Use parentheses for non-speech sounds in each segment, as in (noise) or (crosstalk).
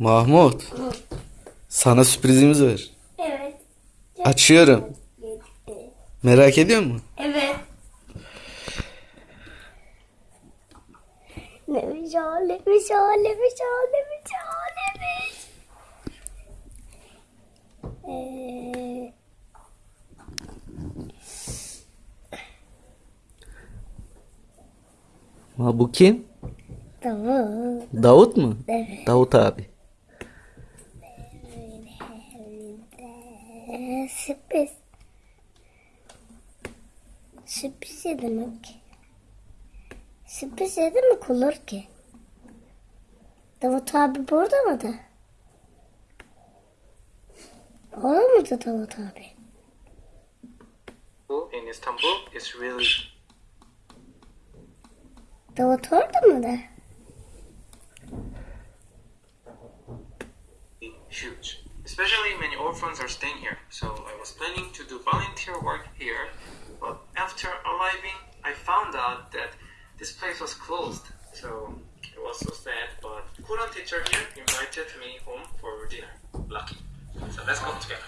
Mahmut. Sana sürprizimiz var. Evet. Açıyorum. Merak ediyor musun? Evet. Neymiş o, neymiş o, neymiş o, neymiş o, neymiş. Ee, Ha, bu kim? tamam. Davut mu? Evet. Davut abi. Ee, sürpriz. Sürpriz ne demek? Sürpriz ne demek olur ki? Davut abi burada mıydı? Orada mıydı Davut abi? in Istanbul is really Davut orada mıydı? huge. Especially many orphans are staying here. So I was planning to do volunteer work here, after arriving, I found out that this place was closed. So it was so sad. But Korean teacher here invited me home for dinner. Lucky. So let's go together.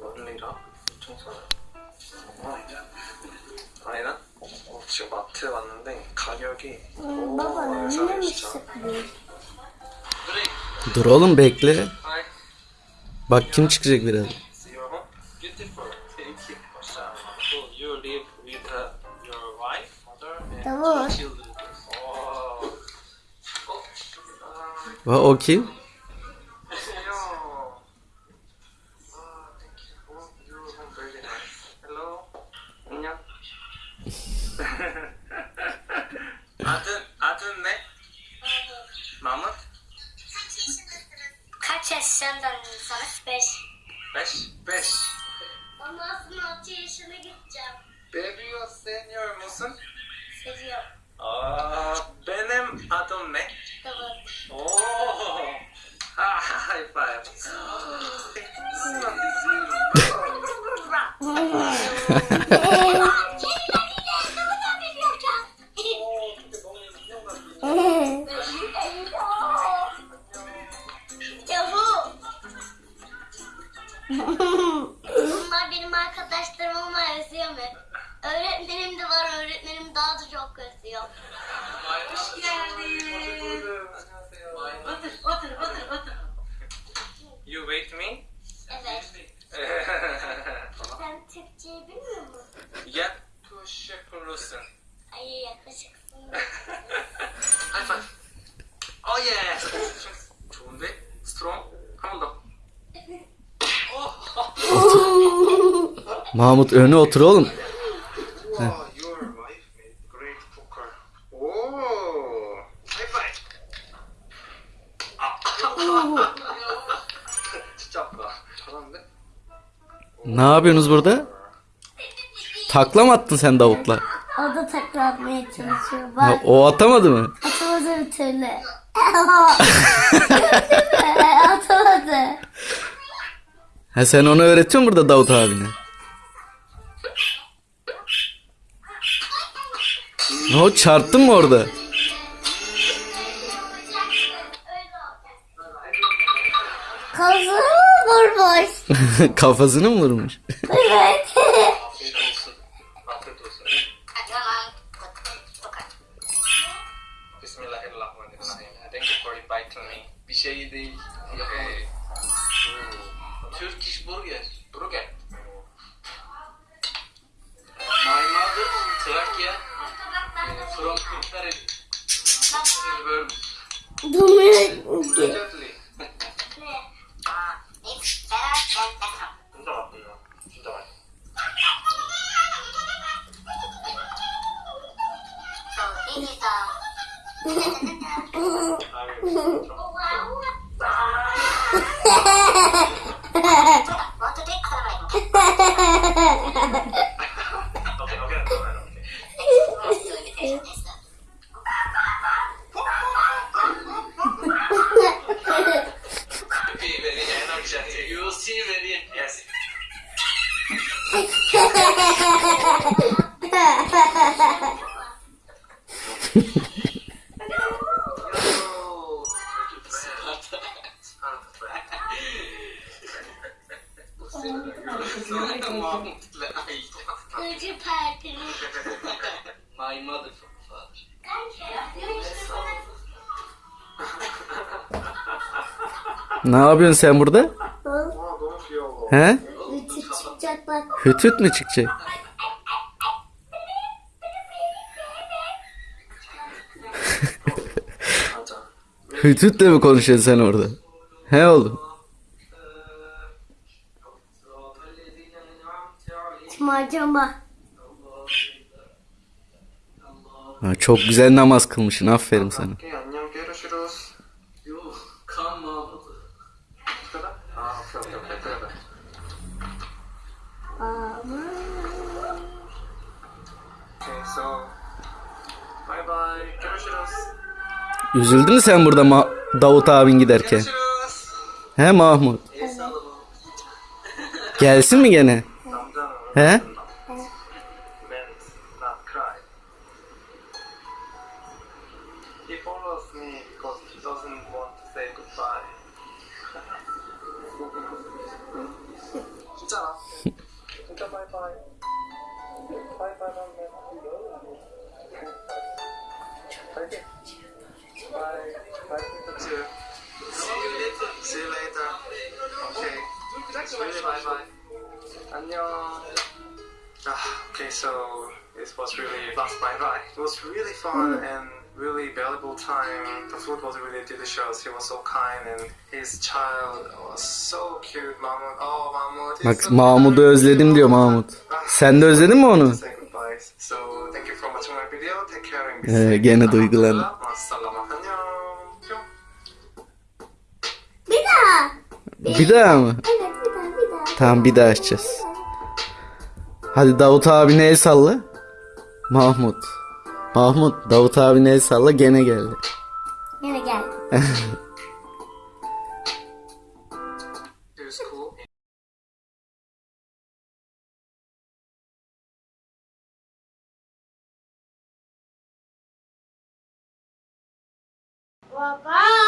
원리라 청소는 아니다 아니다 어, 지금 마트에 왔는데 가격이 Hmm, baba 오, ne 싸네, demiş 진짜. sürpriz? Dur oğlum bekle. Bak kim çıkacak biraz. see your home Seviyorum. Benim adım ne? Kıvırcık. Oo. High five. (laughs) Bunlar benim arkadaşlarım ama özlüyor mu? Öğretmenim Hoş geldin. Otur, otur, otur, otur. You wait me? Evet. (laughs) Sen Türkçeyi bilmiyor musun? yakışıklısın. Ay yakışıksın. High five. Oh yeah. 좋은데? Strong. 한 번 더. (laughs) Mahmut öne otur oğlum. Ne yapıyorsunuz burada? Takla mı attın sen Davut'la? O da taklatmaya çalışıyor. Ha, Bak o atamadı mı? atamadı bir türlü. (laughs) atamadı. Ha sen onu öğretiyorsun burada Davut abine. Ne o çarptın mı orada? Mı vurmuş? (laughs) Kafasını mı vurmuş? Evet. Bir şey değil. Hey. Turkish burger. Burger. My mother, Trakya, from Kırklareli. Very My mother father. ne yapıyorsun sen burada? He? Hütüt çıkacak bak. Hütüt mü çıkacak? Hütütle mi konuşuyorsun sen orada? He oğlum. Macama. Ha, çok güzel namaz kılmışsın. Aferin sana. Bye bye. Görüşürüz. Üzüldün mü sen burada Ma Davut abin giderken? He Mahmut? Gelsin mi gene? He? Bye bye. (laughs) Bye bye. 안녕. Ah, okay, so this was really last bye bye. It was really fun and really valuable time. The food was really delicious. He was so kind and his child was so cute. Mahmut, oh Mahmut. Bak Mahmut'u özledim diyor Mahmut. Ah, Sen de özledin mi onu? So, thank you for watching my video. Take care and be ee, gene duygulandı. Bir daha. Bir daha mı? Evet. Tamam bir daha açacağız. Hadi Davut abine el salla. Mahmut. Mahmut Davut abine el salla gene geldi. Yine gel. (laughs) It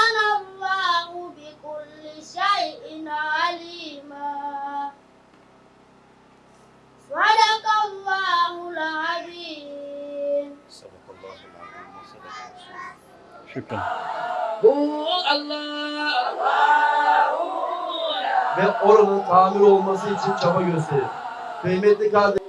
Sadakallahul Şükran. Ve oranın tamir olması için çaba gösterin. Kıymetli kardeşim.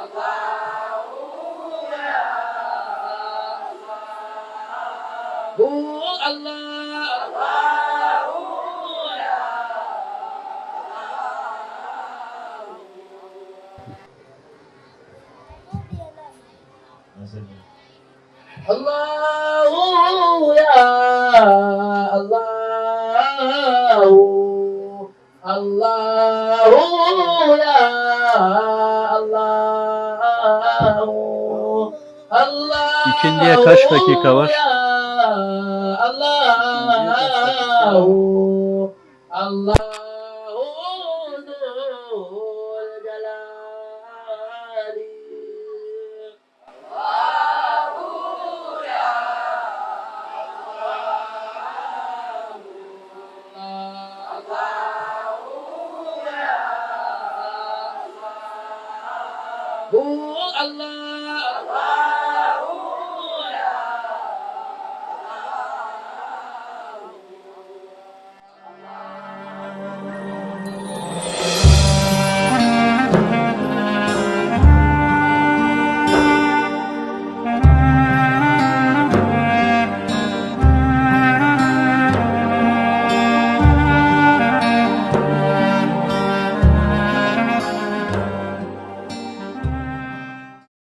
Allah. Allahu ya Allahu Allahu ya Allahu Allahu İkindiye kaç dakika var? Ya Allahu Allahu Zul Celali Bu Allah